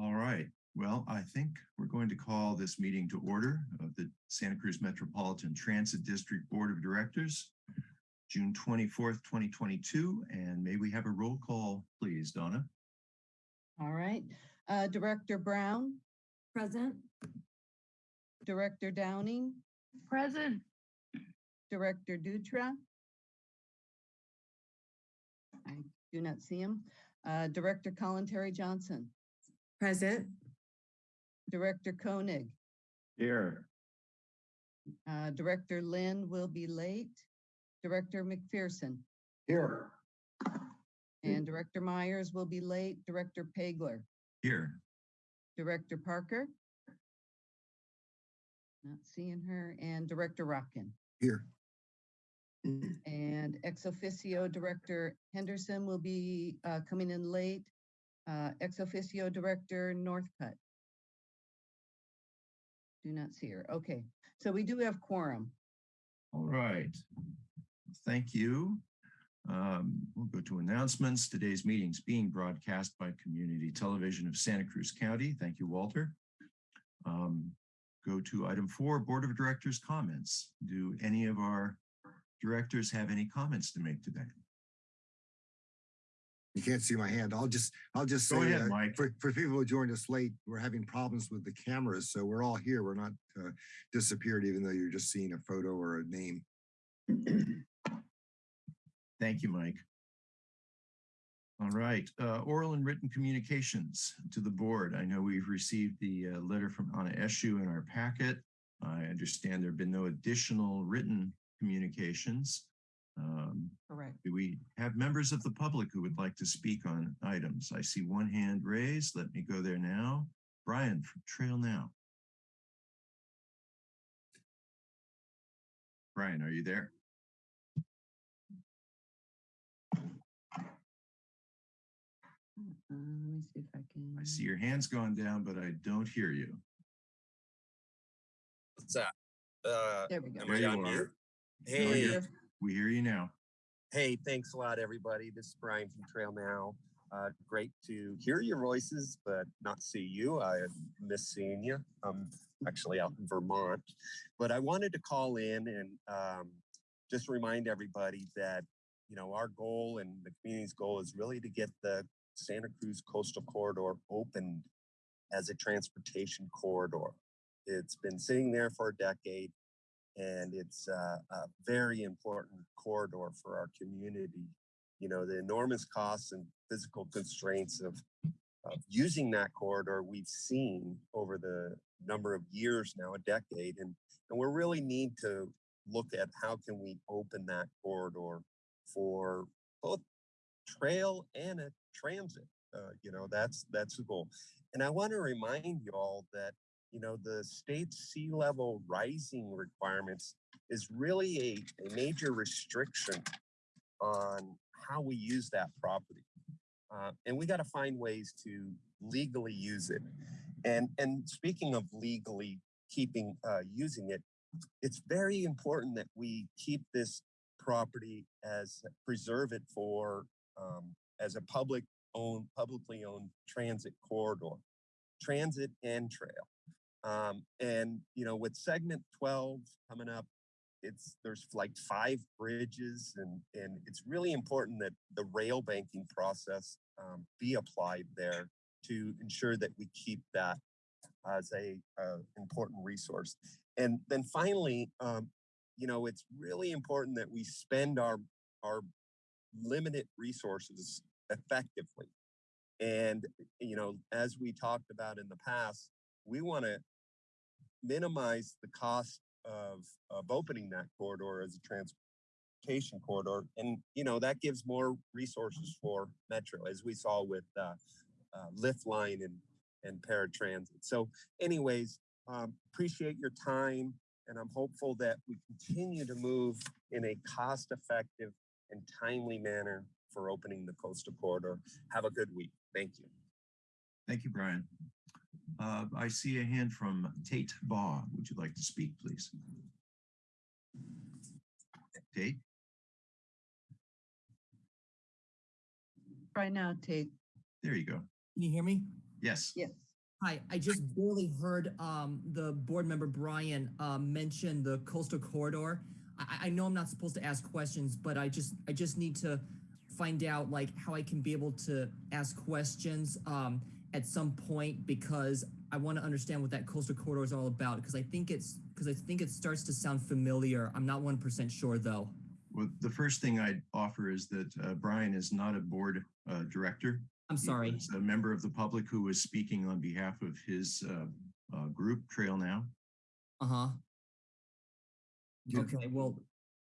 All right. Well, I think we're going to call this meeting to order of the Santa Cruz Metropolitan Transit District Board of Directors, June 24th, 2022. And may we have a roll call, please, Donna? All right, uh, Director Brown, Present. Director Downing, Present. Director Dutra. I do not see him. Uh, Director Kalantari-Johnson, Present. Director Koenig, Here. uh, Director Lind will be late. Director McPherson Here. and Director Myers will be late. Director Pageler, Here. Director Parker. Not seeing her and Director Rotkin. Here. And ex officio Director Henderson will be uh, coming in late. Uh, Ex officio Director Northcutt. Do not see her. Okay, so we do have quorum. All right. Thank you. Um, We'll go to announcements. Today's meeting is being broadcast by Community Television of Santa Cruz County. Thank you, Walter. Um, Go to item four, Board of Directors comments. Do any of our directors have any comments to make today? You can't see my hand. I'll just, I'll just Go say, ahead, uh, Mike. for, for people who joined us late, we're having problems with the cameras. So we're all here. We're not uh, disappeared, even though you're just seeing a photo or a name. Thank you, Mike. All right, uh, oral and written communications to the board. I know we've received the uh, letter from Anna Eshu in our packet. I understand there have been no additional written communications. Um, Correct. Do we have members of the public who would like to speak on items? I see one hand raised. Let me go there now. Brian from Trail Now. Brian, are you there? Uh, Let me see if I can. I see your hands gone down, but I don't hear you. What's that? Uh, There we go. am There I you on are. mute? No, Hey, you're- We hear you now. hey, thanks a lot, everybody. This is Brian from Trail Now. Uh, great to hear your voices, but not see you. I miss seeing you. I'm actually out in Vermont, but I wanted to call in and um, just remind everybody that you know our goal and the community's goal is really to get the Santa Cruz Coastal Corridor opened as a transportation corridor. It's been sitting there for a decade and it's uh, a very important corridor for our community. You know, the enormous costs and physical constraints of, of using that corridor we've seen over the number of years now, a decade, and and we really need to look at how can we open that corridor for both trail and a transit. Uh, you know, that's that's the goal. And I want to remind you all that you know, the state's sea level rising requirements is really a, a major restriction on how we use that property. Uh, and we got to find ways to legally use it. And, and speaking of legally keeping, uh, using it, it's very important that we keep this property as, preserve it for, um, as a public owned, publicly owned transit corridor, transit and trail. Um, and you know, with segment 12 coming up, it's there's like five bridges, and and it's really important that the rail banking process um, be applied there to ensure that we keep that as a uh, important resource. And then finally, um, you know, it's really important that we spend our our limited resources effectively. And you know, as we talked about in the past, we want to minimize the cost of, of opening that corridor as a transportation corridor. And, you know, that gives more resources for Metro, as we saw with uh, uh, Lift Line and, and paratransit. So anyways, um, appreciate your time. And I'm hopeful that we continue to move in a cost-effective and timely manner for opening the coastal corridor. Have a good week. Thank you. Thank you, Brian. Uh, I see a hand from Tate Baugh. Would you like to speak, please? Tate? Right now, Tate. There you go. Can you hear me? Yes. Yes. Hi, I just barely heard um, the board member Brian um, mention the coastal corridor. I, I know I'm not supposed to ask questions, but I just I just need to find out like how I can be able to ask questions um, at some point because I want to understand what that coastal corridor is all about because I think it's because I think it starts to sound familiar. I'm not one percent sure though. Well, the first thing I'd offer is that uh, Brian is not a board uh, director. I'm sorry. was A member of the public who was speaking on behalf of his uh, uh, group, Trail Now. Uh huh. Okay. Well,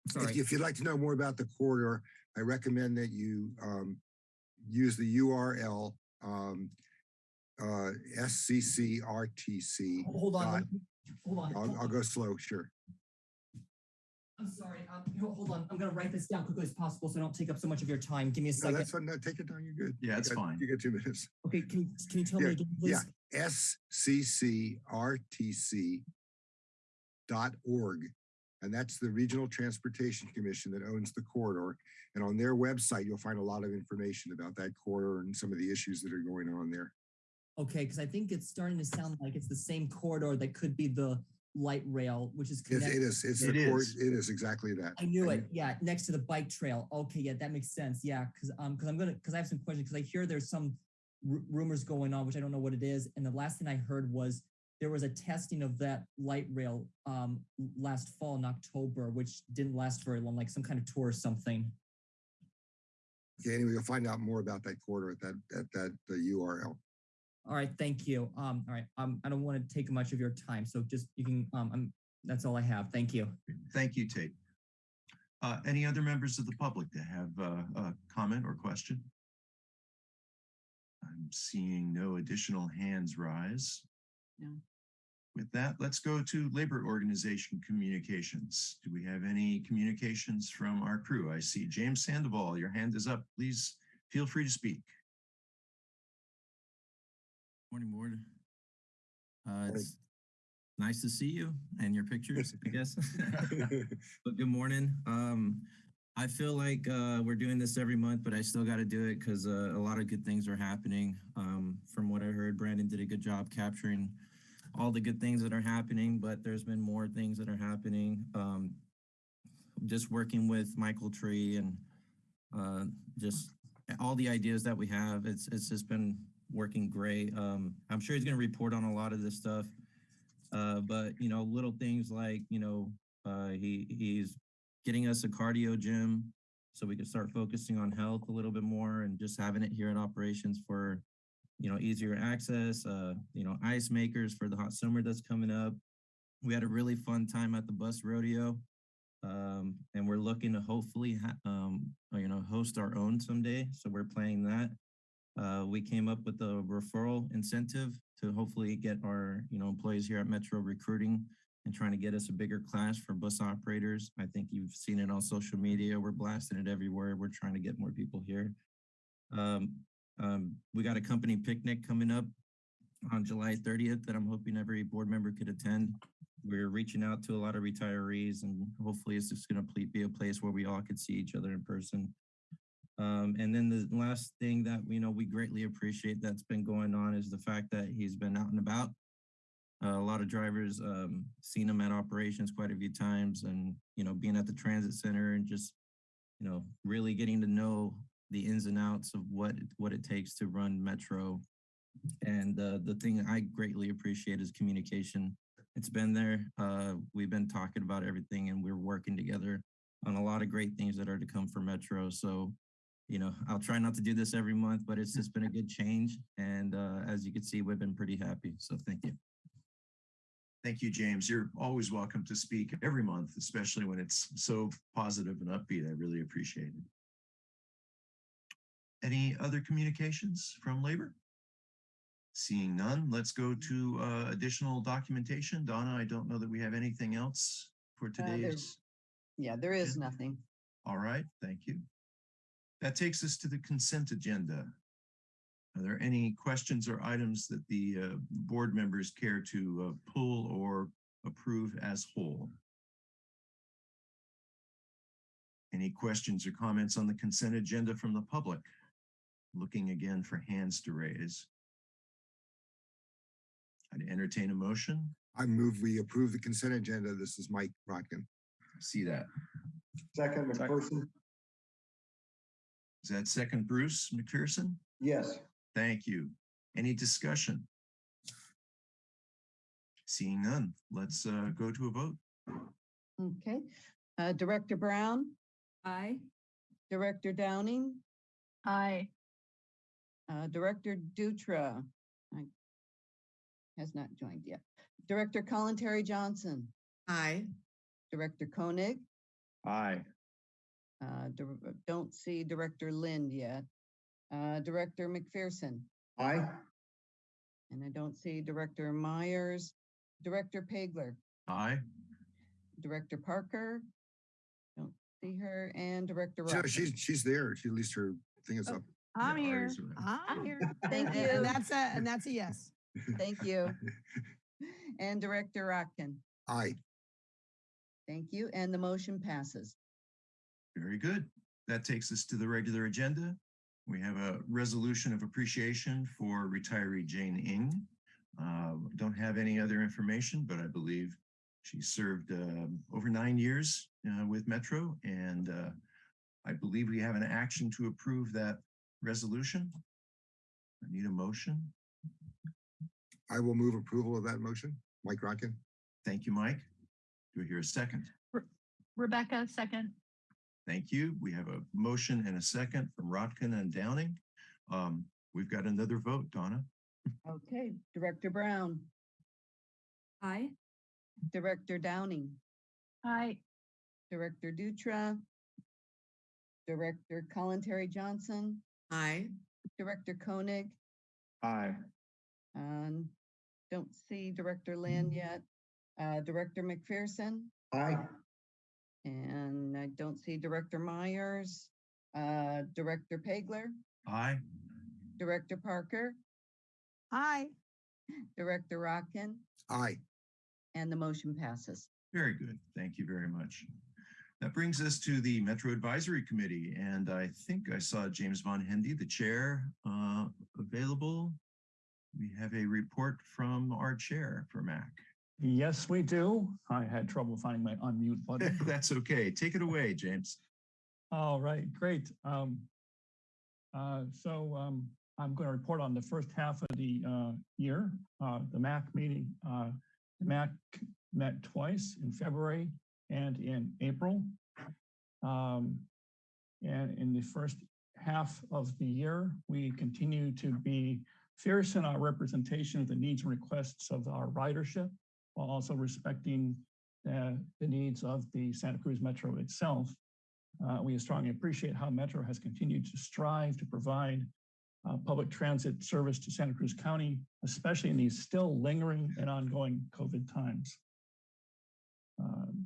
If, sorry. if you'd like to know more about the corridor, I recommend that you um, use the URL um, uh, SCCRTC. Hold on. dot- let me- Hold on. I'll, hold I'll go slow, sure. I'm sorry. Um, hold on. I'm gonna write this down quickly as possible so I don't take up so much of your time. Give me a No, second. that's fine. No, take it down. You're good. Yeah, You got- fine. You get two minutes. Okay, can you can you tell Yeah, me again, please? yeah. SCCRTC dot org. And that's the Regional Transportation Commission that owns the corridor. And on their website, you'll find a lot of information about that corridor and some of the issues that are going on there. Okay, because I think it's starting to sound like it's the same corridor that could be the light rail, which is It's, it connected. is, it's It the cord, is. it is exactly that. I knew And it. Yeah, next to the bike trail. Okay, yeah, that makes sense. Yeah, because um, because I'm gonna because I have some questions because I hear there's some ru- rumors going on, which I don't know what it is. And the last thing I heard was there was a testing of that light rail um last fall in October, which didn't last very long, like some kind of tour or something. Okay, anyway, you'll find out more about that corridor at that, at that the URL. All right, thank you. Um, all right, um, I don't want to take much of your time, so just you can um, I'm, that's all I have. Thank you. Thank you, Tate. Uh, Any other members of the public that have uh, a comment or question? I'm seeing no additional hands rise. No. With that, let's go to Labor Organization Communications. Do we have any communications from our crew? I see James Sandoval, your hand is up. Please feel free to speak. Morning, board. Uh, Morning. it's nice to see you and your pictures, I guess. But good morning. Um, I feel like, uh, we're doing this every month, but I still got to do it because, uh, a lot of good things are happening. Um, from what I heard, Brandon did a good job capturing all the good things that are happening, but there's been more things that are happening. Um, just working with Michael Tree and, uh, just all the ideas that we have, it's, it's just been working great. Um, I'm sure he's going to report on a lot of this stuff. Uh, but you know, little things like, you know, uh, he, he's getting us a cardio gym so we can start focusing on health a little bit more and just having it here in operations for, you know, easier access, uh, you know, ice makers for the hot summer that's coming up. We had a really fun time at the bus rodeo. Um, and we're looking to hopefully, um, you know, host our own someday. So we're planning that. Uh, we came up with a referral incentive to hopefully get our, you know, employees here at Metro recruiting and trying to get us a bigger class for bus operators. I think you've seen it on social media. We're blasting it everywhere. We're trying to get more people here. Um, um, we got a company picnic coming up on July 30th that I'm hoping every board member could attend. We're reaching out to a lot of retirees and hopefully it's just going to be a place where we all could see each other in person. Um, and then the last thing that we know we greatly appreciate that's been going on is the fact that he's been out and about. Uh, a lot of drivers um, seen him at operations quite a few times, and you know, being at the transit center and just you know, really getting to know the ins and outs of what what it takes to run Metro. And uh, the thing I greatly appreciate is communication. It's been there. Uh, we've been talking about everything, and we're working together on a lot of great things that are to come for Metro. So you know, I'll try not to do this every month, but it's just been a good change. And uh, as you can see, we've been pretty happy. So thank you. Thank you, James. You're always welcome to speak every month, especially when it's so positive and upbeat. I really appreciate it. Any other communications from labor? Seeing none, let's go to uh, additional documentation. Donna, I don't know that we have anything else for there's- today's. Yeah, there is Yeah. nothing. All right, thank you. That takes us to the consent agenda. Are there any questions or items that the uh, board members care to uh, pull or approve as whole? Any questions or comments on the consent agenda from the public? Looking again for hands to raise. I'd entertain a motion. I move we approve the consent agenda. This is Mike Rotkin. See that. Second, McPherson? Is that second Bruce McPherson? Yes. Thank you. Any discussion? Seeing none, let's uh, go to a vote. Okay, uh, Director Brown, Aye. Director Downing, Aye. uh, Director Dutra. I- Has not joined yet. Director Kalantari-Johnson, Aye. Director Koenig, Aye. Uh, dir- don't see Director Lind yet. Uh, Director McPherson, Aye. and I don't see Director Myers, Director Pageler, Aye. Director Parker. Don't see her, and Director So she's, she's there. She, at least her thing is Oh. up. I'm Yeah, here. I'm here. Thank you. And that's a, and that's a yes. Thank you. And Director Rotkin. Aye. Thank you, and the motion passes. Very good. That takes us to the regular agenda. We have a resolution of appreciation for retiree Jane Ing. Uh, Don't have any other information, but I believe she served um, over nine years uh, with Metro, and uh, I believe we have an action to approve that resolution. I need a motion. I will move approval of that motion. Mike Rotkin. Thank you, Mike. Do I hear a second? Rebecca, second. Thank you. We have a motion and a second from Rotkin and Downing. Um, We've got another vote, Donna. Okay, Director Brown, Aye. Director Downing, Aye. Director Dutra, Director Kalantari-Johnson, Aye. Director Koenig, Aye. and don't see Director Lind yet. Uh, Director McPherson, Aye. And I don't see Director Myers, uh, Director Pageler, Aye. Director Parker, Aye. Director Rotkin, Aye. and the motion passes. Very good. Thank you very much. That brings us to the Metro Advisory Committee, and I think I saw James Von Hendy, the chair, uh, available. We have a report from our chair for MAC. Yes, we do. I had trouble finding my unmute button. That's okay. Take it away, James. All right, great. Um, uh, so um, I'm going to report on the first half of the uh, year. Uh, the MAC meeting, uh, the MAC met twice in February and in April. Um, and in the first half of the year, we continue to be fierce in our representation of the needs and requests of our ridership, while also respecting uh, the needs of the Santa Cruz Metro itself. Uh, we strongly appreciate how Metro has continued to strive to provide uh, public transit service to Santa Cruz County, especially in these still lingering and ongoing COVID times. Um,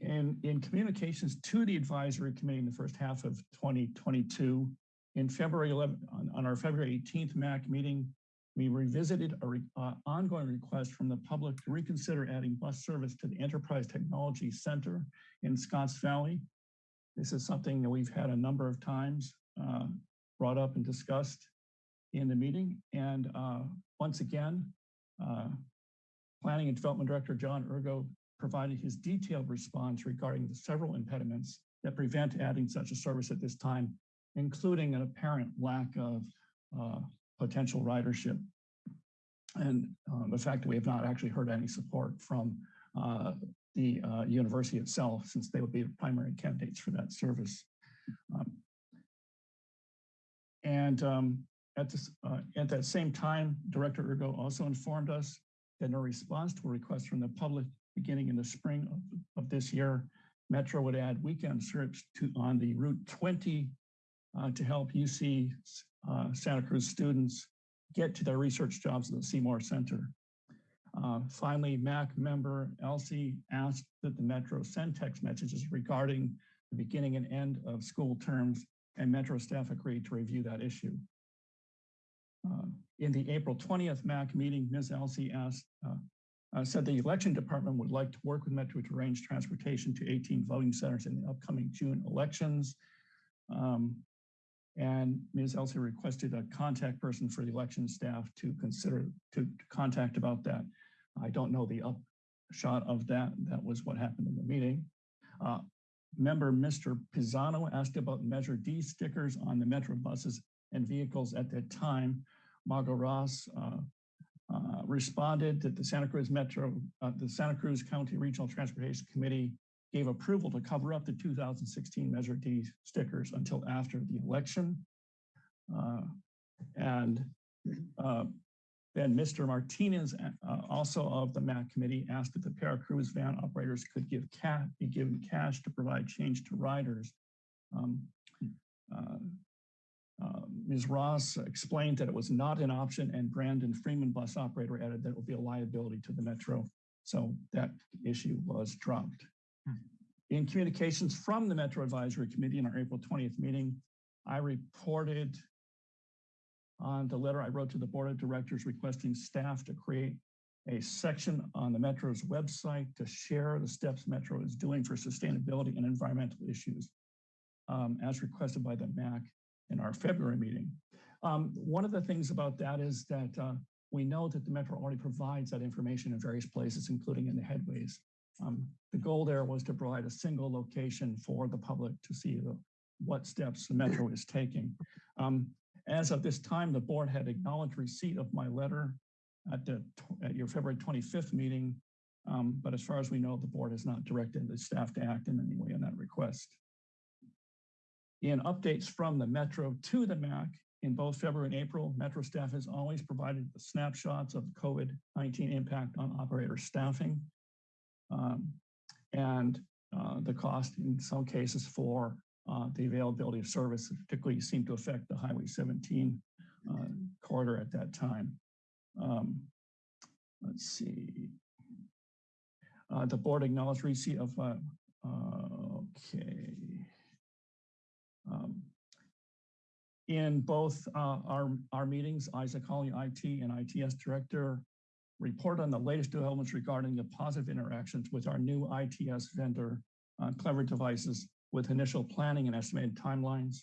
in, in communications to the advisory committee in the first half of 2022, in February 11, on, on our February 18th MAC meeting, we revisited a re, uh, ongoing request from the public to reconsider adding bus service to the Enterprise Technology Center in Scotts Valley. This is something that we've had a number of times uh, brought up and discussed in the meeting. And uh, once again, uh, Planning and Development Director John Urgo provided his detailed response regarding the several impediments that prevent adding such a service at this time, including an apparent lack of uh, potential ridership. And uh, the fact that we have not actually heard any support from uh, the uh, university itself, since they would be the primary candidates for that service. Um, and um, at, this, uh, at that same time, Director Urgo also informed us that in response to a request from the public beginning in the spring of, of this year, Metro would add weekend trips to on the Route 20 uh, to help UC Santa Cruz students get to their research jobs at the Seymour Center. Uh, finally, MAC member Elsie asked that the Metro send text messages regarding the beginning and end of school terms, and Metro staff agreed to review that issue. Uh, in the April 20th MAC meeting, Ms. Elsie asked, uh, uh, said the election department would like to work with Metro to arrange transportation to 18 voting centers in the upcoming June elections. Um, And Ms. Elsie requested a contact person for the election staff to consider, to contact about that. I don't know the upshot of that. That was what happened in the meeting. Uh, Member Mr. Pisano asked about Measure D stickers on the Metro buses and vehicles at that time. Margo Ross uh, uh, responded that the Santa Cruz Metro, uh, the Santa Cruz County Regional Transportation Committee gave approval to cover up the 2016 Measure D stickers until after the election. Uh, and uh, then Mr. Martinez, uh, also of the MAC committee, asked that the Paracruz van operators could give be given cash to provide change to riders. Um, uh, uh, Ms. Ross explained that it was not an option and Brandon Freeman bus operator added that it would be a liability to the Metro. So that issue was dropped. In communications from the Metro Advisory Committee in our April 20th meeting, I reported on the letter I wrote to the Board of Directors requesting staff to create a section on the Metro's website to share the steps Metro is doing for sustainability and environmental issues um, as requested by the MAC in our February meeting. Um, one of the things about that is that uh, we know that the Metro already provides that information in various places, including in the headways. Um, the goal there was to provide a single location for the public to see the, what steps the Metro is taking. Um, as of this time, the board had acknowledged receipt of my letter at, the, at your February 25th meeting. Um, but as far as we know, the board has not directed the staff to act in any way on that request. In updates from the Metro to the MAC in both February and April, Metro staff has always provided the snapshots of COVID-19 impact on operator staffing um, and uh, the cost in some cases for uh, the availability of service, particularly seemed to affect the Highway 17 uh, corridor at that time. Um, let's see. Uh, the board acknowledged receipt of, uh, okay. Um, in both uh, our, our meetings, Isaac Holly, IT and ITS director report on the latest developments regarding the positive interactions with our new ITS vendor, uh, Clever Devices, with initial planning and estimated timelines.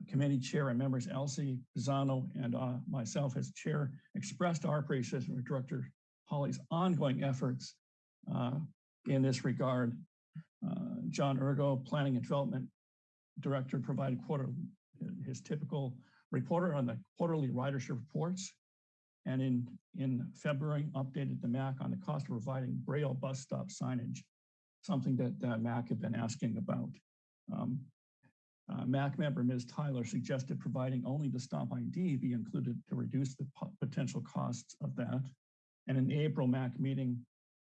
The committee chair and members Elsie, Pisano, and uh, myself as chair expressed our appreciation for Director Holly's ongoing efforts uh, in this regard. Uh, John Urgo, Planning and Development Director, provided quarter his typical reporter on the quarterly ridership reports. And in, in February, updated the MAC on the cost of providing Braille bus stop signage, something that uh, MAC had been asking about. Um, uh, MAC member Ms. Tyler suggested providing only the stop ID be included to reduce the potential costs of that. And in the April MAC meeting,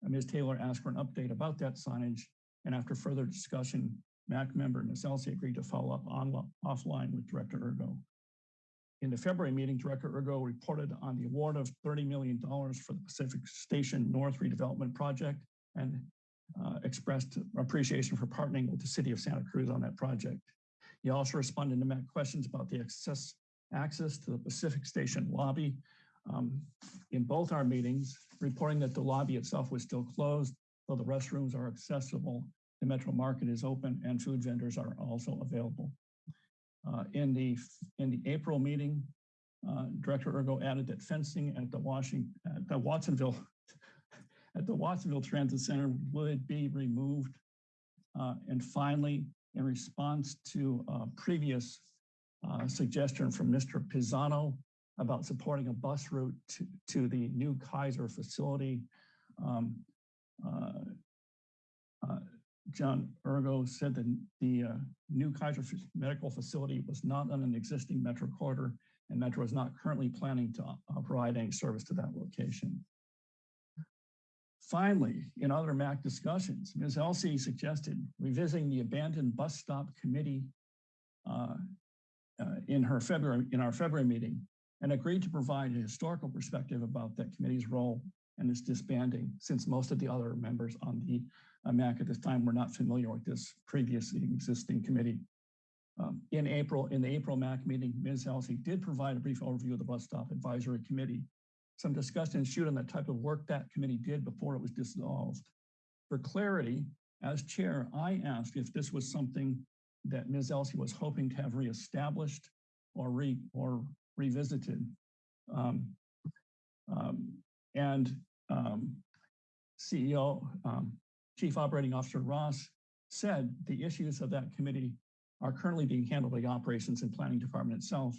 uh, Ms. Taylor asked for an update about that signage. And after further discussion, MAC member Ms. Elsie agreed to follow up on, offline with Director Urgo. In the February meeting, Director Urgo reported on the award of $30 million for the Pacific Station North redevelopment project and uh, expressed appreciation for partnering with the city of Santa Cruz on that project. He also responded to MAC questions about the access, access to the Pacific Station lobby um, in both our meetings, reporting that the lobby itself was still closed, though the restrooms are accessible, the Metro Market is open and food vendors are also available. Uh, in the in the April meeting, uh, Director Urgo added that fencing at the Washington at the Watsonville at the Watsonville Transit Center would be removed. Uh, and finally, in response to a previous uh, suggestion from Mr. Pisano about supporting a bus route to, to the new Kaiser facility, um, uh, uh John Urgo said that the uh, new Kaiser medical facility was not on an existing Metro corridor and Metro is not currently planning to uh, provide any service to that location. Finally, in other MAC discussions, Ms. Elsie suggested revisiting the abandoned bus stop committee uh, uh, in her February in our February meeting and agreed to provide a historical perspective about that committee's role and its disbanding since most of the other members on the MAC at this time were not familiar with this previously existing committee. Um, in April, in the April MAC meeting, Ms. Elsie did provide a brief overview of the bus stop advisory committee some discussion ensued on the type of work that committee did before it was dissolved. For clarity, as chair, I asked if this was something that Ms. Elsie was hoping to have reestablished or re, or revisited. Um, um, and um, CEO, um, Chief Operating Officer Ross said the issues of that committee are currently being handled by the Operations and Planning Department itself.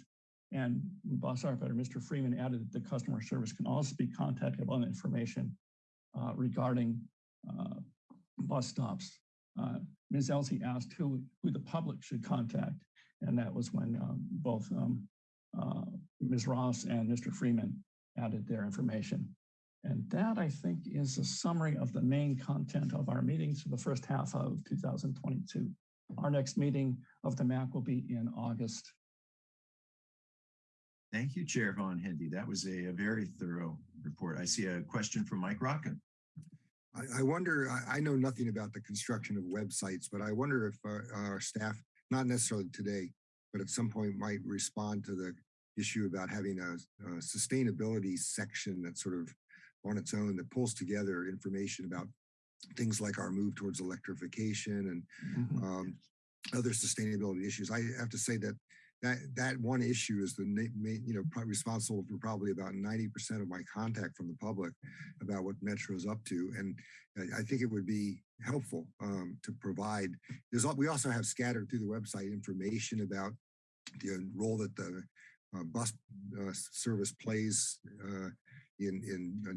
And Boss Firefighter Mr. Freeman added that the customer service can also be contacted on information uh, regarding uh, bus stops. Uh, Ms. Elsie asked who, who the public should contact. And that was when um, both um, uh, Ms. Ross and Mr. Freeman added their information. And that, I think, is a summary of the main content of our meetings for the first half of 2022. Our next meeting of the MAC will be in August. Thank you, Chair Von Hendy. That was a, a very thorough report. I see a question from Mike Rotkin. I, I wonder, I, I know nothing about the construction of websites, but I wonder if our, our staff, not necessarily today, but at some point might respond to the issue about having a, a sustainability section that sort of on its own that pulls together information about things like our move towards electrification and um, other sustainability issues. I have to say that that that one issue is the you know probably responsible for probably about 90% of my contact from the public about what Metro is up to, and I- think it would be helpful um, to provide. There's we also have scattered through the website information about the role that the uh, bus uh, service plays uh, in in uh,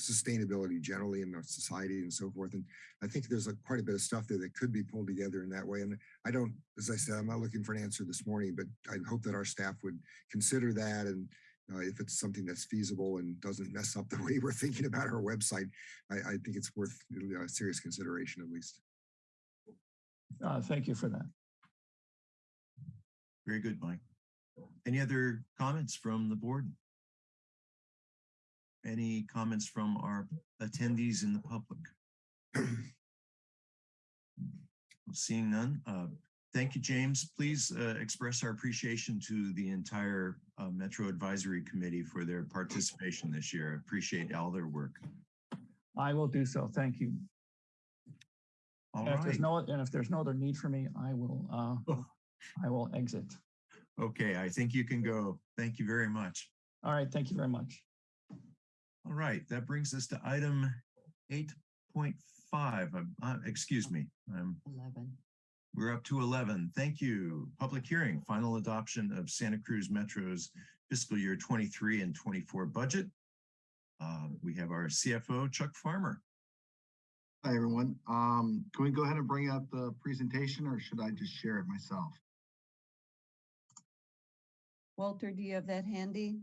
sustainability generally in our society and so forth. And I think there's a, quite a bit of stuff there that could be pulled together in that way. And I don't, as I said, I'm not looking for an answer this morning, but I hope that our staff would consider that. And uh, if it's something that's feasible and doesn't mess up the way we're thinking about our website, I, I think it's worth uh, serious consideration at least. Uh, thank you for that. Very good, Mike. Any other comments from the board? Any comments from our attendees in the public? Seeing none, uh, thank you, James. Please uh, express our appreciation to the entire uh, Metro Advisory Committee for their participation this year. Appreciate all their work. I will do so. Thank you. All And if there's no, and if there's no other need for me, I will, uh, I will exit. Okay, I think you can go. Thank you very much. All right, thank you very much. All right, that brings us to item eight point five. Uh, excuse me, I'm 11. We're up to 11. Thank you. Public hearing, final adoption of Santa Cruz Metro's fiscal year 23 and 24 budget. Uh, we have our CFO, Chuck Farmer. Hi, everyone. Um, can we go ahead and bring up the presentation or should I just share it myself? Walter, do you have that handy?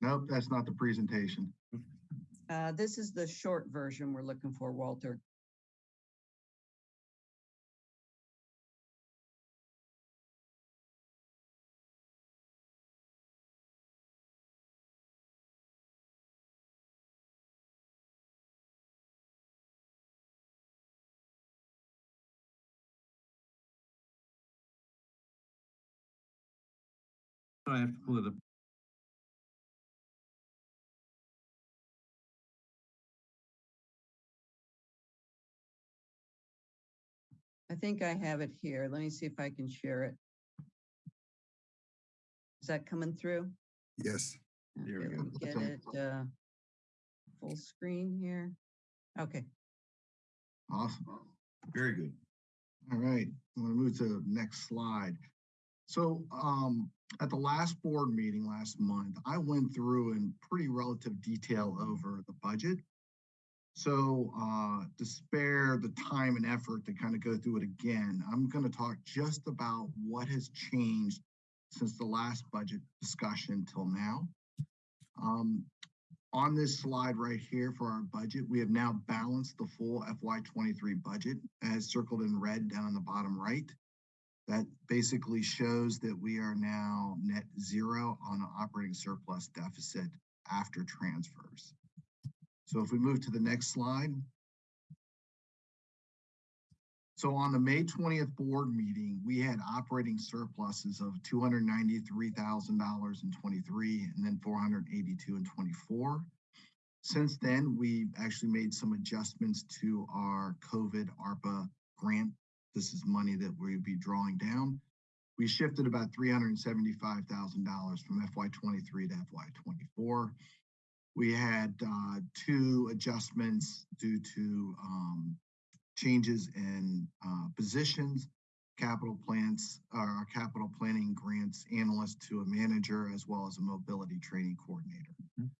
Nope, that's not the presentation. Uh, this is the short version we're looking for, Walter. I have to pull it up. I think I have it here. Let me see if I can share it. Is that coming through? Yes. There we go. Get it, uh, full screen here. Okay, Awesome. Very good. All right, I'm gonna move to the next slide. So, um, at the last board meeting last month, I went through in pretty relative detail over the budget. So, uh, to spare the time and effort to kind of go through it again, I'm gonna talk just about what has changed since the last budget discussion till now. Um, on this slide right here for our budget, we have now balanced the full FY twenty-three budget as circled in red down on the bottom right. That basically shows that we are now net zero on an operating surplus deficit after transfers. So if we move to the next slide. So on the May twentieth board meeting, we had operating surpluses of two hundred ninety-three thousand dollars in twenty-three and then four hundred eighty-two in twenty-four. Since then, we actually made some adjustments to our COVID ARPA grant. This is money that we'd be drawing down. We shifted about three hundred and seventy-five thousand dollars from FY twenty-three to FY twenty-four. We had uh, two adjustments due to um, changes in uh, positions, capital plans, uh, our capital planning grants analyst to a manager as well as a mobility training coordinator. Mhm.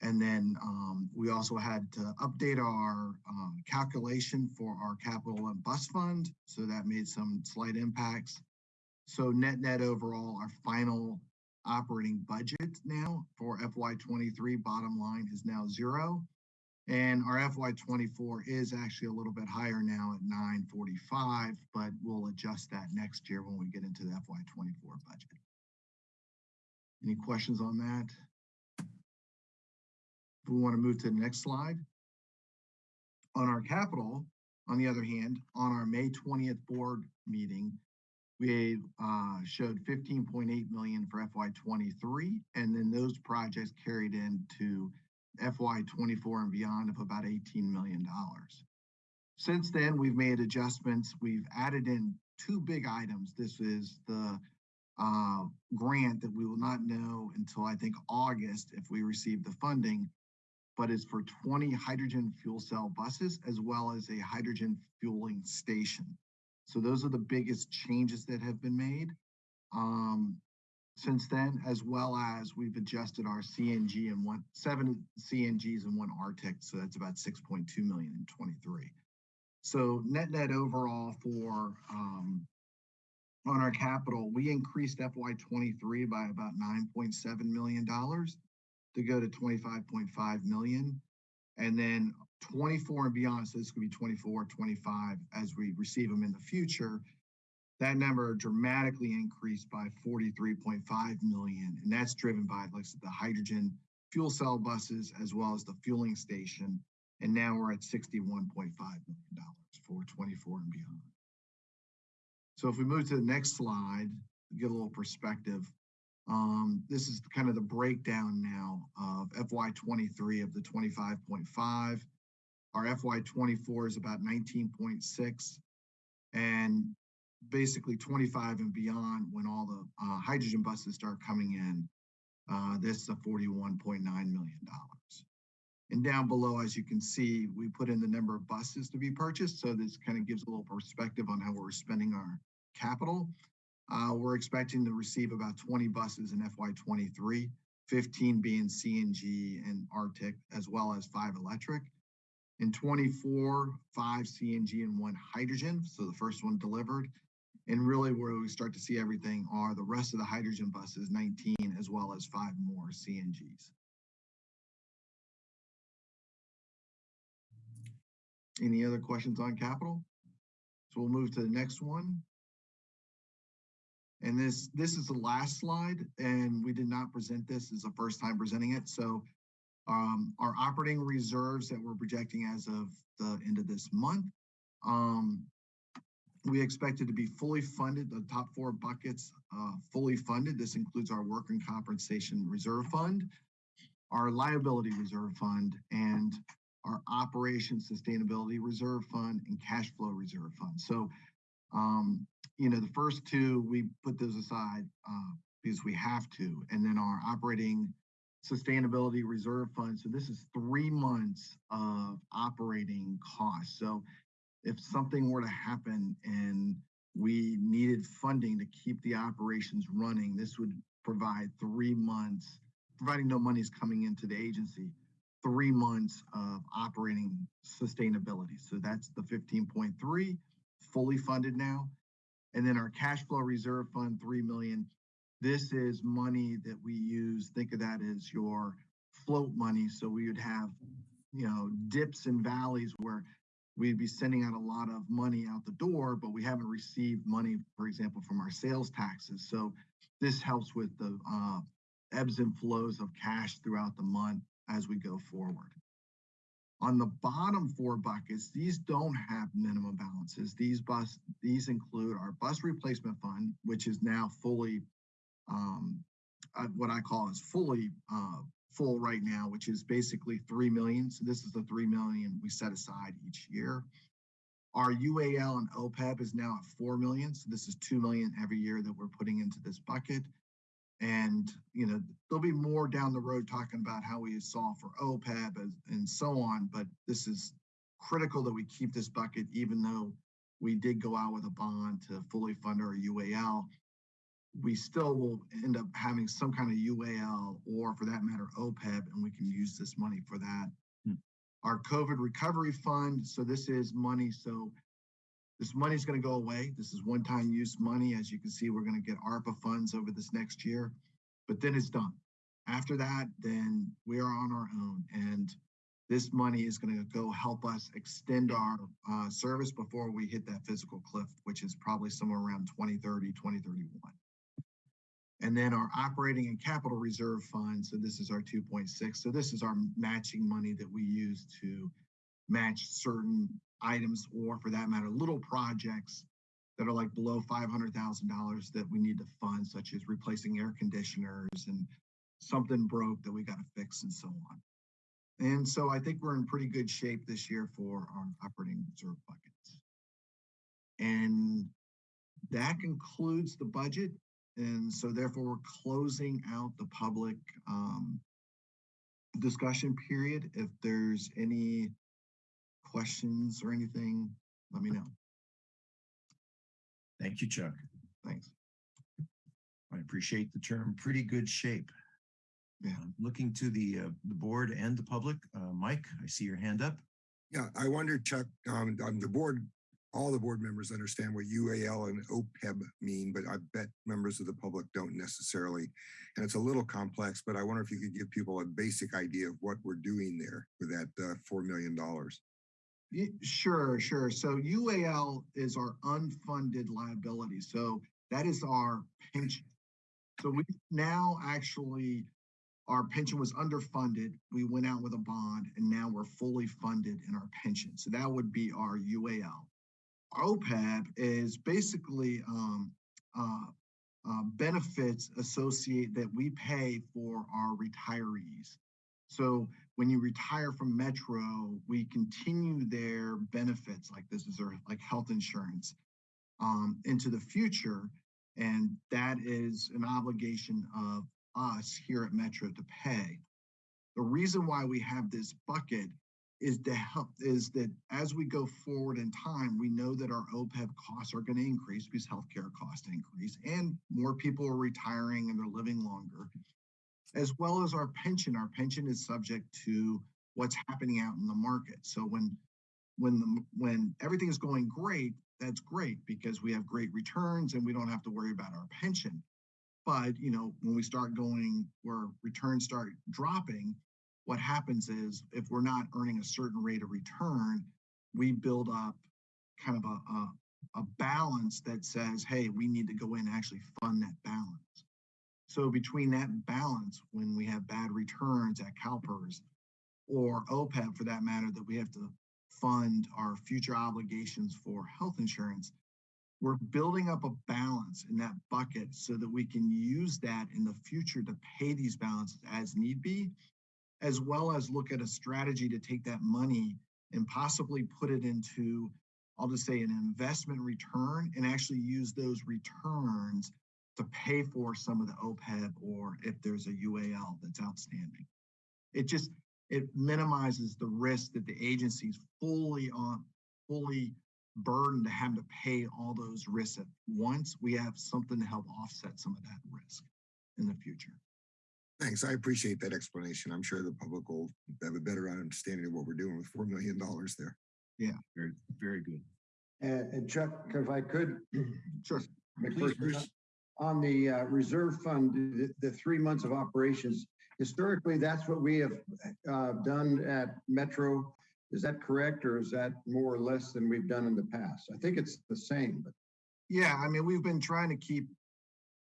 And then um, we also had to update our um, calculation for our capital and bus fund. So that made some slight impacts. So net net overall, our final operating budget now for FY twenty-three bottom line is now zero. And our FY twenty-four is actually a little bit higher now at nine forty-five, but we'll adjust that next year when we get into the FY twenty-four budget. Any questions on that? If we want to move to the next slide. On our capital, on the other hand, on our May twentieth board meeting, we uh showed fifteen point eight million for FY twenty-three, and then those projects carried into FY twenty-four and beyond of about eighteen million dollars. Since then, we've made adjustments. We've added in two big items. This is the uh grant that we will not know until I think August if we receive the funding. But it's for twenty hydrogen fuel cell buses as well as a hydrogen fueling station. So those are the biggest changes that have been made. Um, since then, as well as we've adjusted our CNG and one, seven CNGs and one Arctic, so that's about six point two million in twenty-three. So net net overall for, um, on our capital, we increased FY twenty-three by about nine point seven million dollars to go to twenty-five point five million. And then twenty-four and beyond, so this could be 24, 25 as we receive them in the future. That number dramatically increased by forty-three point five million, and that's driven by like the hydrogen fuel cell buses as well as the fueling station. And now we're at sixty-one point five million dollars for twenty-four and beyond. So if we move to the next slide, give a little perspective. Um, this is kind of the breakdown now of FY twenty-three of the twenty-five point five. Our FY twenty-four is about nineteen point six. And basically twenty-five and beyond, when all the uh, hydrogen buses start coming in, uh, this is a forty-one point nine million dollars. And down below, as you can see, we put in the number of buses to be purchased, so this kind of gives a little perspective on how we're spending our capital. Uh, we're expecting to receive about twenty buses in FY twenty-three, 15 being CNG and Arctic, as well as five electric. In twenty-four, five CNG and one hydrogen, so the first one delivered. And really where we start to see everything are the rest of the hydrogen buses, nineteen, as well as five more CNGs. Any other questions on capital? So we'll move to the next one. And this, this is the last slide, and we did not present this, this is the first time presenting it, so um, our operating reserves that we're projecting as of the end of this month. Um, we expect it to be fully funded, the top four buckets, uh, fully funded. This includes our work and compensation reserve fund, our liability reserve fund, and our operation sustainability reserve fund and cash flow reserve fund. So, um, you know, the first two, we put those aside, uh, because we have to, and then our operating sustainability reserve fund. So this is three months of operating costs. So if something were to happen and we needed funding to keep the operations running, this would provide three months, providing no money is coming into the agency, three months of operating sustainability. So that's the 15.3 fully funded now. And then our cash flow reserve fund, 3 million. This is money that we use. Think of that as your float money. So we would have, you know, dips and valleys where we'd be sending out a lot of money out the door, but we haven't received money, for example, from our sales taxes. So this helps with the uh, ebbs and flows of cash throughout the month as we go forward. On the bottom four buckets, these don't have minimum balances. These bus, these include our bus replacement fund, which is now fully, um, uh, what I call is fully, uh, full right now, which is basically 3 million. So this is the 3 million we set aside each year. Our UAL and OPEB is now at 4 million. So this is 2 million every year that we're putting into this bucket. And, you know, there'll be more down the road talking about how we solve for OPEB and, and so on, but this is critical that we keep this bucket, even though we did go out with a bond to fully fund our UAL. We still will end up having some kind of UAL or for that matter, OPEB, and we can use this money for that. Hmm. Our COVID recovery fund, so this is money, so this money is going to go away. This is one-time use money. As you can see, we're going to get ARPA funds over this next year, but then it's done. After that, then we are on our own and this money is going to go help us extend our uh, service before we hit that fiscal cliff, which is probably somewhere around 2030, 2031. And then our operating and capital reserve fund. So this is our 2.6. So this is our matching money that we use to match certain items or for that matter, little projects that are like below $500,000 that we need to fund, such as replacing air conditioners and something broke that we got to fix and so on. And so I think we're in pretty good shape this year for our operating reserve buckets. And that concludes the budget. And so therefore we're closing out the public um, discussion period. If there's any questions or anything, let me know. Thank you, Chuck. Thanks. I appreciate the term pretty good shape. Yeah. Looking to the, uh, the board and the public, uh, Mike, I see your hand up. Yeah, I wonder, Chuck, um, um, the board, all the board members understand what UAL and OPEB mean, but I bet members of the public don't necessarily. And it's a little complex, but I wonder if you could give people a basic idea of what we're doing there with that uh, $4 million. Sure, sure. So UAL is our unfunded liability. So that is our pension. So we now actually, our pension was underfunded. We went out with a bond and now we're fully funded in our pension. So that would be our UAL. OPEB is basically um, uh, uh, benefits associate that we pay for our retirees. So when you retire from Metro, we continue their benefits, like this is our like health insurance, um, into the future. And that is an obligation of us here at Metro to pay. The reason why we have this bucket is to help is that as we go forward in time, we know that our OPEB costs are going to increase because healthcare costs increase and more people are retiring and they're living longer as well as our pension. Our pension is subject to what's happening out in the market. So when when the when everything is going great, that's great because we have great returns and we don't have to worry about our pension. But you know, when we start going where returns start dropping, what happens is if we're not earning a certain rate of return, we build up kind of a, a, a balance that says, hey, we need to go in and actually fund that balance. So between that balance, when we have bad returns at CalPERS or OPEB for that matter, that we have to fund our future obligations for health insurance, we're building up a balance in that bucket so that we can use that in the future to pay these balances as need be, as well as look at a strategy to take that money and possibly put it into, I'll just say an investment return and actually use those returns to pay for some of the OPEB or if there's a UAL that's outstanding. It just, it minimizes the risk that the agency's fully on, fully burdened to have to pay all those risks at once. We have something to help offset some of that risk in the future. Thanks. I appreciate that explanation. I'm sure the public will have a better understanding of what we're doing with $4 million there. Yeah, very, very good. And, and Chuck, if I could, Sure. Please, first- Bruce. on the uh, reserve fund, the, the three months of operations, historically, that's what we have uh, done at Metro. Is that correct, or is that more or less than we've done in the past? I think it's the same, but Yeah, I mean, we've been trying to keep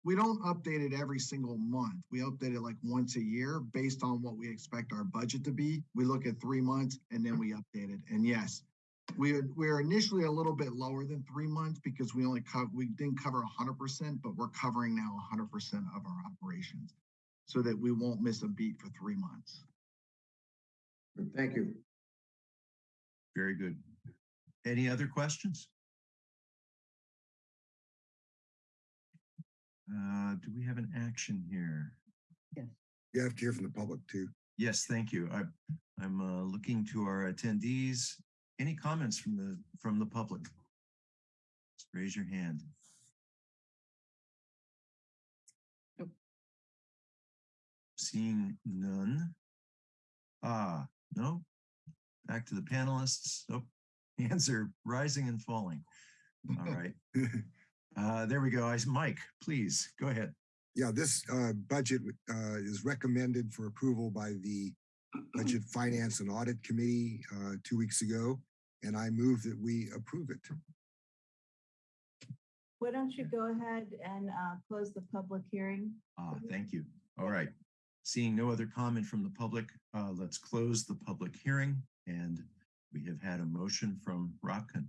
we don't update it every single month. We update it like once a year based on what we expect our budget to be. We look at three months and then we update it. And yes, we are, we're initially a little bit lower than three months because we only co- we didn't cover hundred percent, but we're covering now hundred percent of our operations so that we won't miss a beat for three months. Thank you. Very good. Any other questions? Uh, do we have an action here? Yes. You have to hear from the public too. Yes, thank you. I, I'm uh, looking to our attendees. Any comments from the, from the public? Just raise your hand. Nope. Seeing none. Ah, no. Back to the panelists. Oh, hands are rising and falling. All right. Uh, there we go. I, Mike, please, go ahead. Yeah, this uh, budget uh, is recommended for approval by the Budget Finance and Audit Committee uh, two weeks ago, and I move that we approve it. Why don't you go ahead and uh, close the public hearing? Ah, thank you. All right. Seeing no other comment from the public, uh, let's close the public hearing and we have had a motion from Rotkin.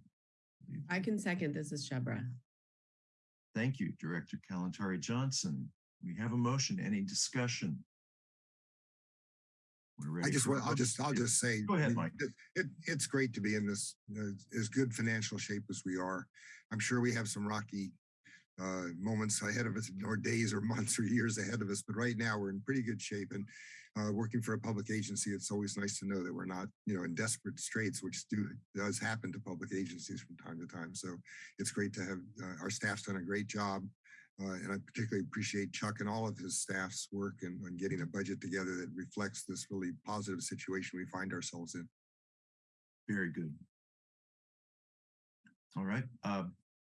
I can second. This is Shebreh. Thank you, Director Kalantari Johnson. We have a motion. Any discussion? I just want, I'll just, I'll just say. Go ahead, Mike. It, it, it's great to be in this, uh, as good financial shape as we are. I'm sure we have some rocky uh, moments ahead of us, or days or months or years ahead of us, but right now we're in pretty good shape. And uh, working for a public agency, it's always nice to know that we're not, you know, in desperate straits, which do, does happen to public agencies from time to time. So it's great to have, uh, our staff's done a great job. Uh, and I particularly appreciate Chuck and all of his staff's work and on getting a budget together that reflects this really positive situation we find ourselves in. Very good. All right, uh,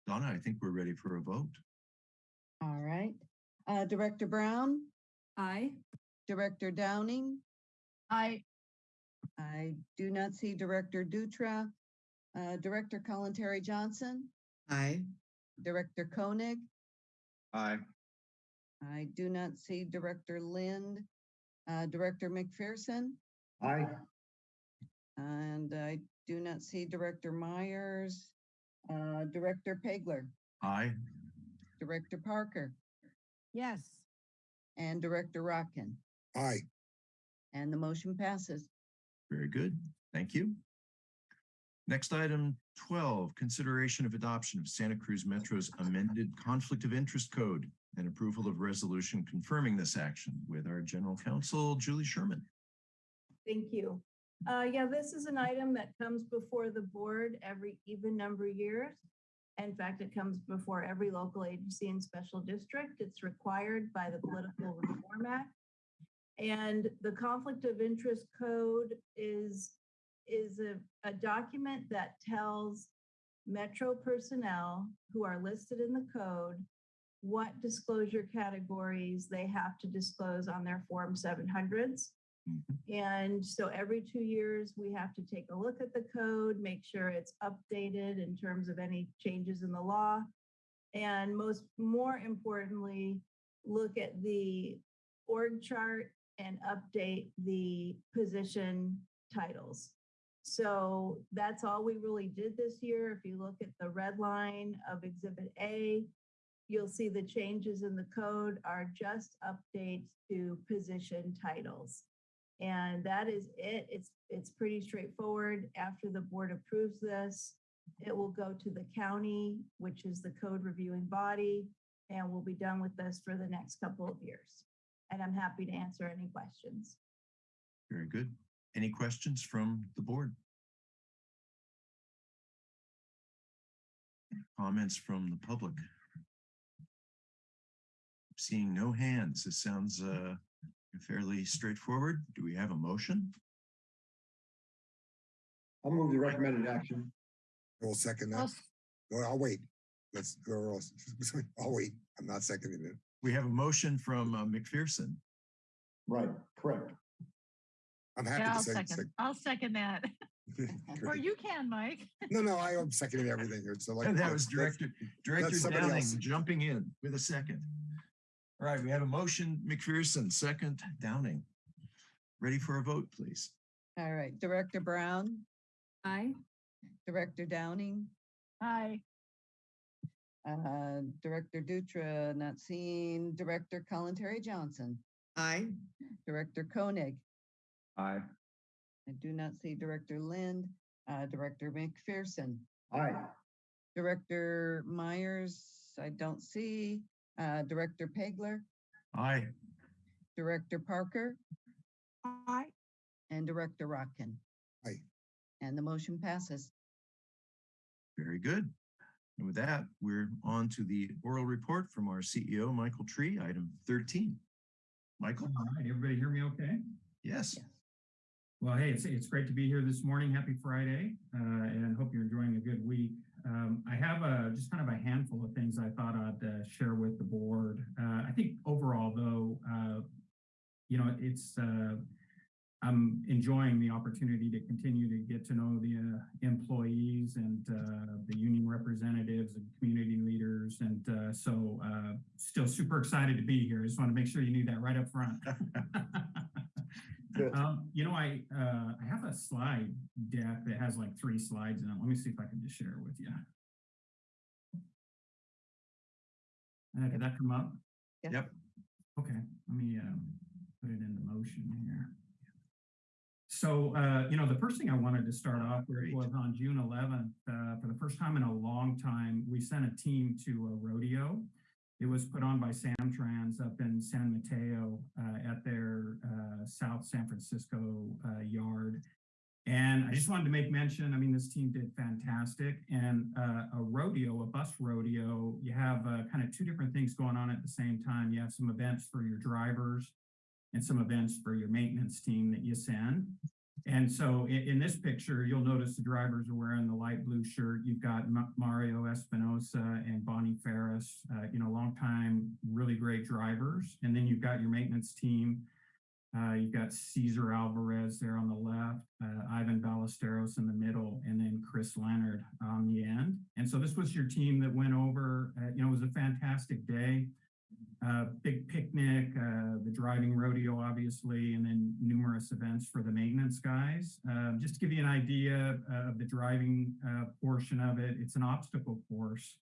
Donna, I think we're ready for a vote. All right. Uh, Director Brown, Aye. Director Downing, Aye. I do not see Director Dutra, uh, Director Kalantari-Johnson, Aye. Director Koenig. Aye. I do not see Director Lind, uh, Director McPherson, Aye. and I do not see Director Myers, uh, Director Pageler, Aye, Director Parker, Yes. and Director Rotkin. Aye. And the motion passes. very good. Thank you. Next item twelve, consideration of adoption of Santa Cruz Metro's amended conflict of interest code and approval of resolution confirming this action with our general counsel, Julie Sherman. Thank you. Uh, yeah, this is an item that comes before the board every even number of years. In fact, it comes before every local agency and special district. It's required by the Political Reform Act. And the conflict of interest code is, is a, a document that tells Metro personnel who are listed in the code what disclosure categories they have to disclose on their Form 700s. Mhm. And so every two years, we have to take a look at the code, make sure it's updated in terms of any changes in the law. And most, more importantly, look at the org chart and update the position titles. So that's all we really did this year. If you look at the red line of Exhibit A, you'll see the changes in the code are just updates to position titles. And that is it. It's, it's pretty straightforward. After the board approves this, it will go to the county, which is the code reviewing body, and we'll be done with this for the next couple of years. And I'm happy to answer any questions. Very good. Any questions from the board? Comments from the public? Seeing no hands, this sounds uh fairly straightforward. Do we have a motion? I'll move the recommended action. We'll second I'll that. I'll wait. Let's, whoever else, I'll wait. I'm not seconding it. We have a motion from uh, McPherson. Right, correct. I'm happy Yeah, to I'll second. second. I'll second that. Or you can, Mike. No, no, I am seconding everything here. So like. And that was let's- let's- Director, Director Downing else. jumping in with a second. All right, we have a motion, McPherson, second, Downing. Ready for a vote, please? All right, Director Brown, Aye. Director Downing, Aye. Uh, Director Dutra, not seen, Director Kalantari-Johnson, Aye. Director Koenig. Aye. I do not see Director Lind, uh, Director McPherson, Aye. Director Myers, I don't see, uh, Director Pageler, Aye. Director Parker, Aye. and Director Rotkin. Aye. And the motion passes. Very good. And with that, we're on to the oral report from our CEO, Michael Tree, item 13. Michael? All right, everybody hear me okay? Yes. Well, hey, it's, it's great to be here this morning. Happy Friday, uh, and hope you're enjoying a good week. Um, I have a, just kind of a handful of things I thought I'd uh, share with the board. Uh, I think overall, though, uh, you know, it's uh, I'm enjoying the opportunity to continue to get to know the uh, employees and uh, the union representatives and community leaders, and uh, so uh, still super excited to be here. I just want to make sure you knew that right up front. Um, you know, I uh, I have a slide deck that has like three slides in it. Let me see if I can just share it with you. Uh, did that come up? Yes. Yep. Okay, let me um, put it into motion here. So, uh, you know, the first thing I wanted to start off with was on June 11th, uh, for the first time in a long time, we sent a team to a rodeo. It was put on by Samtrans up in San Mateo uh, at their uh, South San Francisco uh, yard. And I just wanted to make mention, I mean, this team did fantastic. And uh, a rodeo, a bus rodeo, you have uh, kind of two different things going on at the same time. You have some events for your drivers and some events for your maintenance team that you send. And so in, in this picture, you'll notice the drivers are wearing the light blue shirt. You've got Ma- Mario Espinosa and Bonnie Ferris, uh, you know, longtime, really great drivers. And then you've got your maintenance team. Uh, you've got Cesar Alvarez there on the left, uh, Ivan Ballesteros in the middle, and then Chris Leonard on the end. And so this was your team that went over, uh, you know, it was a fantastic day uh, big picnic, uh, the driving rodeo, obviously, and then numerous events for the maintenance guys. Um, just to give you an idea uh, of the driving uh, portion of it, it's an obstacle course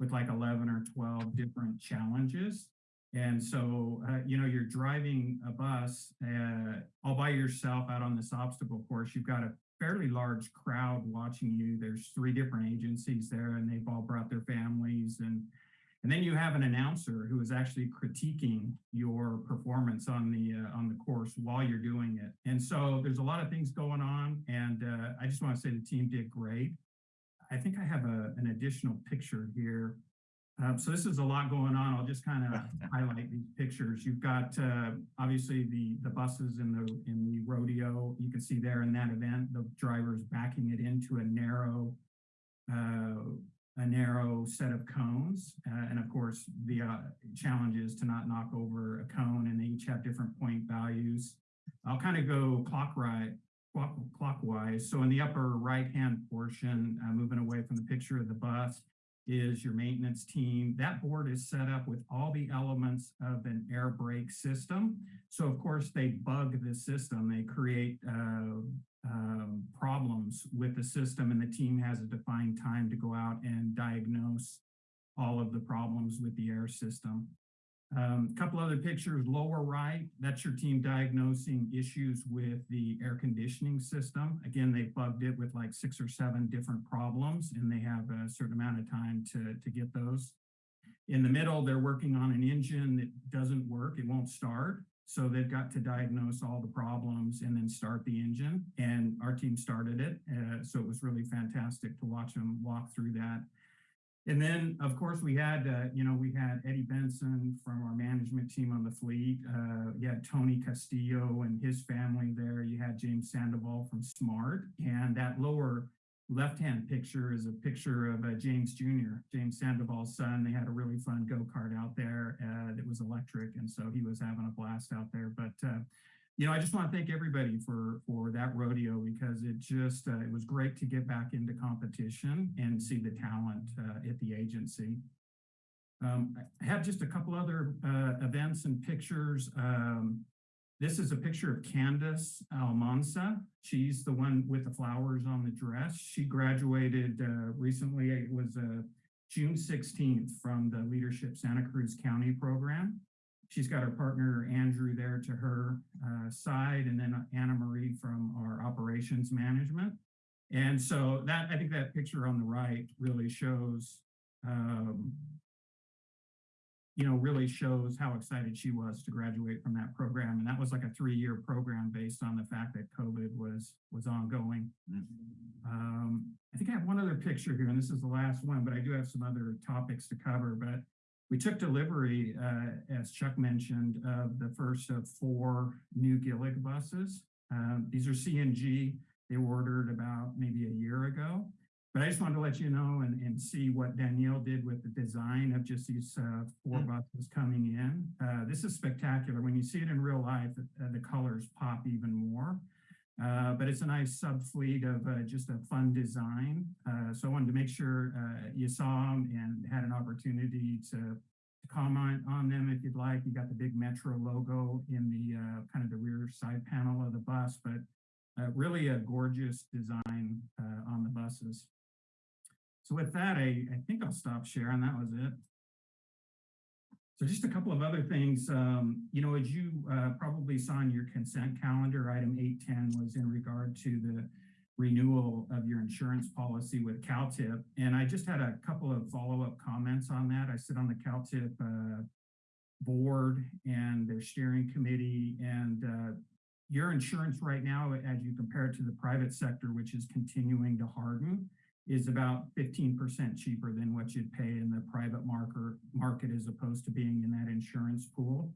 with like 11 or 12 different challenges. And so, uh, you know, you're driving a bus uh, all by yourself out on this obstacle course. You've got a fairly large crowd watching you. There's three different agencies there, and they've all brought their families and and then you have an announcer who is actually critiquing your performance on the uh, on the course while you're doing it. And so there's a lot of things going on, and uh, I just want to say the team did great. I think I have a, an additional picture here. Uh, so this is a lot going on. I'll just kind of highlight these pictures. You've got uh, obviously the the buses in the in the rodeo. You can see there in that event the drivers backing it into a narrow uh, a narrow set of cones. Uh, and of course, the uh, challenge is to not knock over a cone and they each have different point values. I'll kind of go clockwise, clock, clockwise. So in the upper right-hand portion, uh, moving away from the picture of the bus, is your maintenance team. That board is set up with all the elements of an air brake system. So of course they bug the system. They create uh, um, problems with the system and the team has a defined time to go out and diagnose all of the problems with the air system. A um, couple other pictures, lower right, that's your team diagnosing issues with the air conditioning system. Again, they bugged it with like six or seven different problems and they have a certain amount of time to, to get those. In the middle, they're working on an engine that doesn't work, it won't start. So they've got to diagnose all the problems and then start the engine. And our team started it. Uh, so it was really fantastic to watch them walk through that. And then, of course, we had, uh, you know, we had Eddie Benson from our management team on the fleet. Uh, you had Tony Castillo and his family there. You had James Sandoval from Smart. And that lower left-hand picture is a picture of uh, James Jr., James Sandoval's son. They had a really fun go-kart out there uh, that was electric. And so he was having a blast out there. But, uh, you know, I just want to thank everybody for, for that rodeo because it just, uh, it was great to get back into competition and see the talent uh, at the agency. Um, I have just a couple other uh, events and pictures. Um, this is a picture of Candace Almanza. She's the one with the flowers on the dress. She graduated uh, recently. It was uh, June 16th from the Leadership Santa Cruz County program. She's got her partner Andrew there to her uh, side, and then Anna Marie from our operations management. And so that I think that picture on the right really shows um, you know, really shows how excited she was to graduate from that program. And that was like a three-year program based on the fact that COVID was was ongoing. Um, I think I have one other picture here, and this is the last one, but I do have some other topics to cover. But we took delivery, uh, as Chuck mentioned, of the first of four new Gillig buses. Um, these are CNG. They were ordered about maybe a year ago. But I just wanted to let you know and, and see what Danielle did with the design of just these uh, four buses coming in. Uh, this is spectacular. When you see it in real life, uh, the colors pop even more. Uh, but it's a nice sub fleet of uh, just a fun design. Uh, so I wanted to make sure uh, you saw them and had an opportunity to, comment on them if you'd like. You got the big Metro logo in the uh, kind of the rear side panel of the bus, but really a gorgeous design on the buses. So with that, I, I think I'll stop sharing. That was it. So just a couple of other things, um, you know, as you uh, probably saw in your consent calendar, item 810 was in regard to the renewal of your insurance policy with CalTIP. And I just had a couple of follow-up comments on that. I sit on the CalTIP uh, board and their steering committee and uh, your insurance right now, as you compare it to the private sector, which is continuing to harden, is about 15% cheaper than what you'd pay in the private market, market as opposed to being in that insurance pool.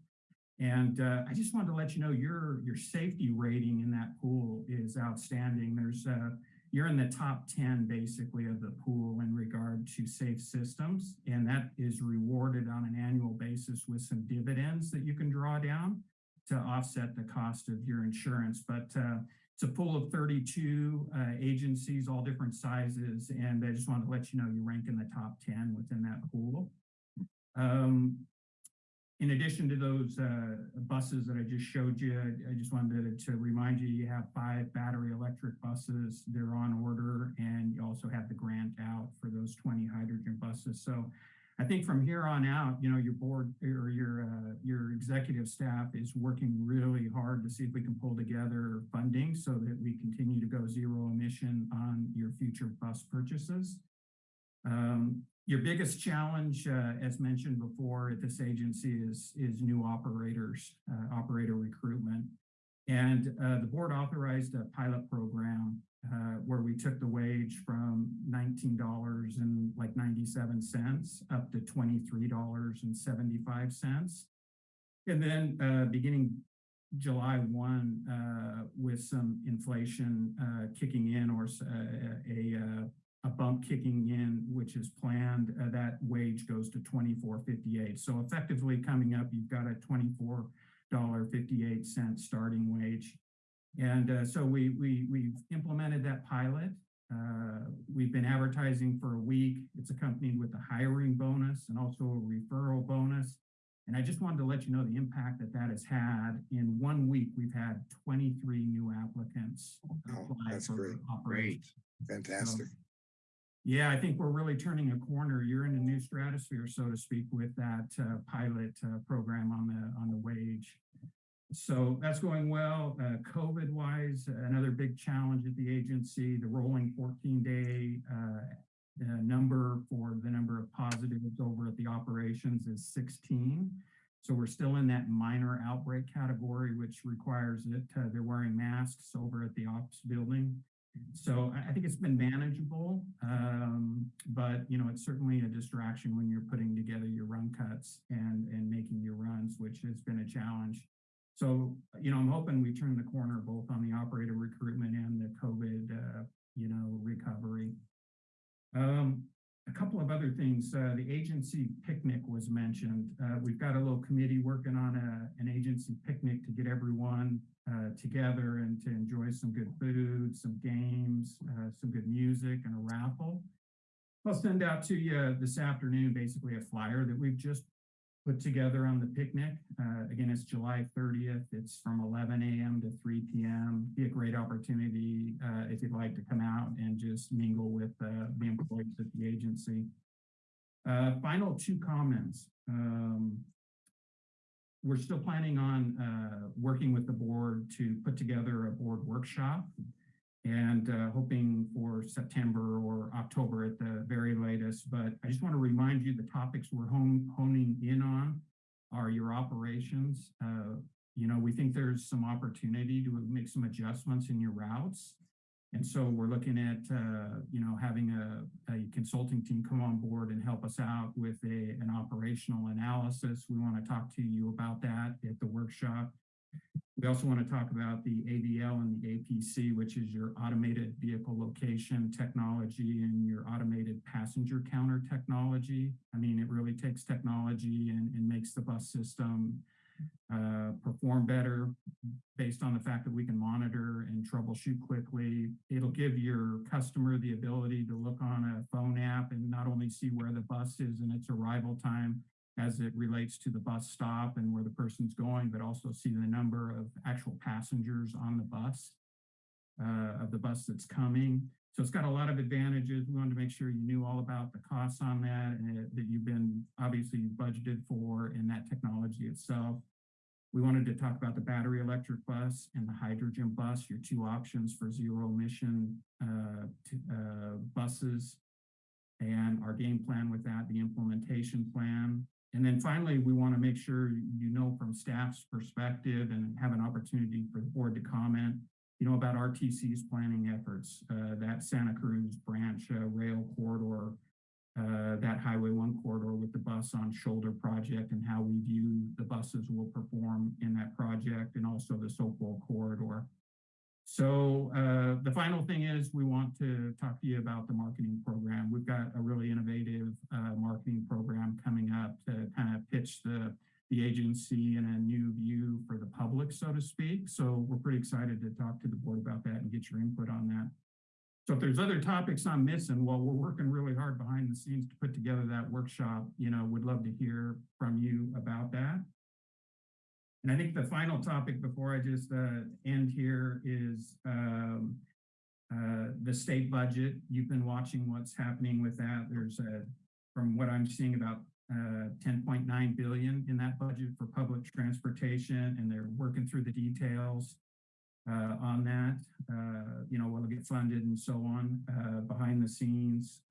And uh, I just wanted to let you know your, your safety rating in that pool is outstanding. There's uh, you're in the top 10 basically of the pool in regard to safe systems. And that is rewarded on an annual basis with some dividends that you can draw down to offset the cost of your insurance. But uh, it's a pool of 32 uh, agencies, all different sizes. And I just wanted to let you know you rank in the top 10 within that pool. Um, in addition to those uh, buses that I just showed you, I, just wanted to, to, remind you, you have five battery electric buses. They're on order and you also have the grant out for those 20 hydrogen buses. So I think from here on out, you know, your board or your uh, your executive staff is working really hard to see if we can pull together funding so that we continue to go zero emission on your future bus purchases. Um, your biggest challenge, uh, as mentioned before at this agency is, is new operators, uh, operator recruitment. And uh, the board authorized a pilot program uh, where we took the wage from $19 and like 97 cents up to $23.75. And then uh, beginning July 1, uh, with some inflation uh, kicking in or uh, a, a, a, bump kicking in, which is planned, uh, that wage goes to 24.58. So effectively coming up, you've got a $24.58 starting wage. And uh, so we, we, we've implemented that pilot. Uh, we've been advertising for a week. It's accompanied with a hiring bonus and also a referral bonus. And I just wanted to let you know the impact that that has had. In one week, we've had 23 new applicants. Oh, that's great. Great. Fantastic. So, yeah, I think we're really turning a corner. You're in a new stratosphere, so to speak, with that uh, pilot uh, program on the on the wage. So that's going well. Uh, COVID wise, another big challenge at the agency, the rolling 14 day uh, number for the number of positives over at the operations is 16. So we're still in that minor outbreak category, which requires that uh, they're wearing masks over at the ops building. So I think it's been manageable, um, but you know it's certainly a distraction when you're putting together your run cuts and and making your runs, which has been a challenge. So, you know, I'm hoping we turn the corner both on the operator recruitment and the COVID, uh, you know, recovery. Um, a couple of other things, uh, the agency picnic was mentioned. Uh, we've got a little committee working on a, an agency picnic to get everyone uh, together and to enjoy some good food, some games, uh, some good music and a raffle. I'll send out to you this afternoon, basically a flyer that we've just put together on the picnic. Uh, again, it's July 30th. It's from 11 a.m. to 3 p.m. Be a great opportunity uh, if you'd like to come out and just mingle with uh, the employees at the agency. Uh, final two comments. Um, we're still planning on uh, working with the board to put together a board workshop and uh, hoping for September or October at the very latest. But I just want to remind you the topics we're honing in on are your operations. Uh, you know, we think there's some opportunity to make some adjustments in your routes. And so we're looking at, uh, you know, having a, a consulting team come on board and help us out with a, an operational analysis. We want to talk to you about that at the workshop. We also want to talk about the AVL and the APC, which is your automated vehicle location technology and your automated passenger counter technology. I mean, it really takes technology and, and makes the bus system uh, perform better based on the fact that we can monitor and troubleshoot quickly. It'll give your customer the ability to look on a phone app and not only see where the bus is and its arrival time as it relates to the bus stop and where the person's going, but also see the number of actual passengers on the bus, uh, of the bus that's coming. So it's got a lot of advantages. We wanted to make sure you knew all about the costs on that and that you've been obviously budgeted for in that technology itself. We wanted to talk about the battery electric bus and the hydrogen bus, your two options for zero emission uh, uh, buses and our game plan with that, the implementation plan. And then finally, we want to make sure you know from staff's perspective and have an opportunity for the board to comment, you know, about RTC's planning efforts, uh, that Santa Cruz branch uh, rail corridor, uh, that Highway 1 corridor with the bus on shoulder project and how we view the buses will perform in that project and also the Soquel corridor. So uh, the final thing is we want to talk to you about the marketing program. We've got a really innovative uh, marketing program coming up to kind of pitch the, the agency in a new view for the public, so to speak. So we're pretty excited to talk to the board about that and get your input on that. So if there's other topics I'm missing, well, we're working really hard behind the scenes to put together that workshop. You know, we'd love to hear from you about that. And I think the final topic before I just uh, end here is um, uh, the state budget. You've been watching what's happening with that. There's a, from what I'm seeing about uh, 10.9 billion in that budget for public transportation, and they're working through the details uh, on that. Uh, you know, will it get funded and so on uh, behind the scenes.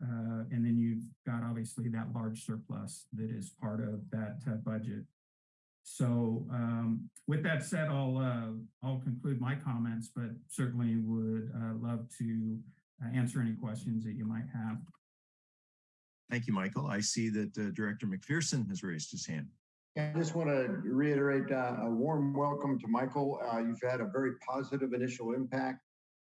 And then you've got obviously that large surplus that is part of that budget. So um, with that said, I'll uh, I'll conclude my comments, but certainly would uh, love to uh, answer any questions that you might have. Thank you, Michael. I see that uh, Director McPherson has raised his hand. I just want to reiterate uh, a warm welcome to Michael. Uh, you've had a very positive initial impact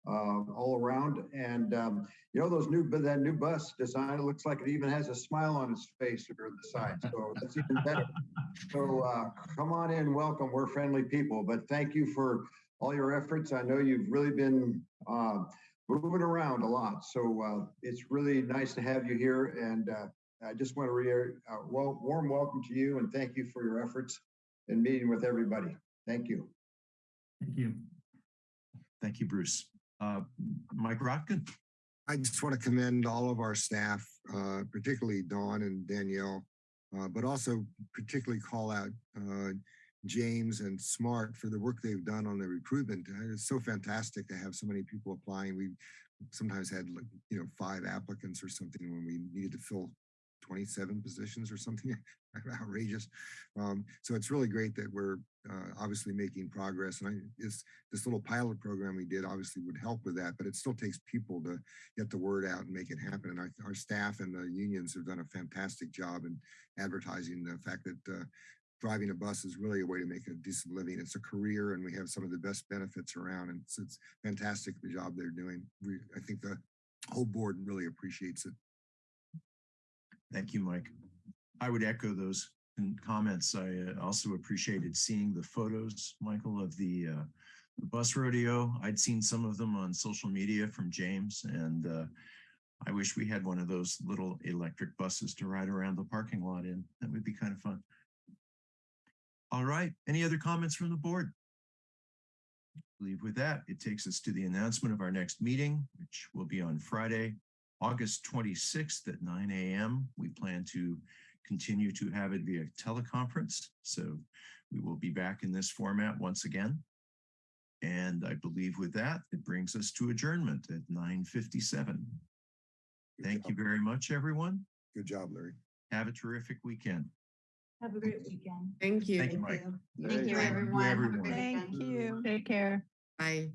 uh, all around. And um, you know, those new, that new bus design, it looks like it even has a smile on its face or the side. So that's even better. So uh, come on in, welcome. We're friendly people, but thank you for all your efforts. I know you've really been uh, moving around a lot. So uh, it's really nice to have you here. And uh, I just want to reiterate, uh, well, warm welcome to you and thank you for your efforts in meeting with everybody. Thank you. Thank you. Thank you, Bruce. Uh, Mike Rotkin. I just want to commend all of our staff, uh, particularly Dawn and Danielle, uh, but also particularly call out uh, James and Smart for the work they've done on the recruitment. Uh, It's so fantastic to have so many people applying. We sometimes had like, you know, five applicants or something when we needed to fill 27 positions or something outrageous. Um, so it's really great that we're uh, obviously making progress. And I, this, this little pilot program we did obviously would help with that, but it still takes people to get the word out and make it happen. And our, our staff and the unions have done a fantastic job in advertising the fact that uh, driving a bus is really a way to make a decent living. It's a career and we have some of the best benefits around. And it's, fantastic the job they're doing. We, I think the whole board really appreciates it. Thank you, Mike. I would echo those comments. I uh, also appreciated seeing the photos, Michael, of the, uh, the bus rodeo. I'd seen some of them on social media from James and uh, I wish we had one of those little electric buses to ride around the parking lot in. That would be kind of fun. All right, any other comments from the board? I believe with that, it takes us to the announcement of our next meeting, which will be on Friday, August 26th at 9 a.m. We plan to continue to have it via teleconference. So we will be back in this format once again. And I believe with that, it brings us to adjournment at 9:57. Good Thank you very much, everyone. Good job, Larry. Have a terrific weekend. Have a great weekend. Thank you. Thank you, Mike. Thank you, Thank you, everyone. Everyone. Thank you. Take care. Bye.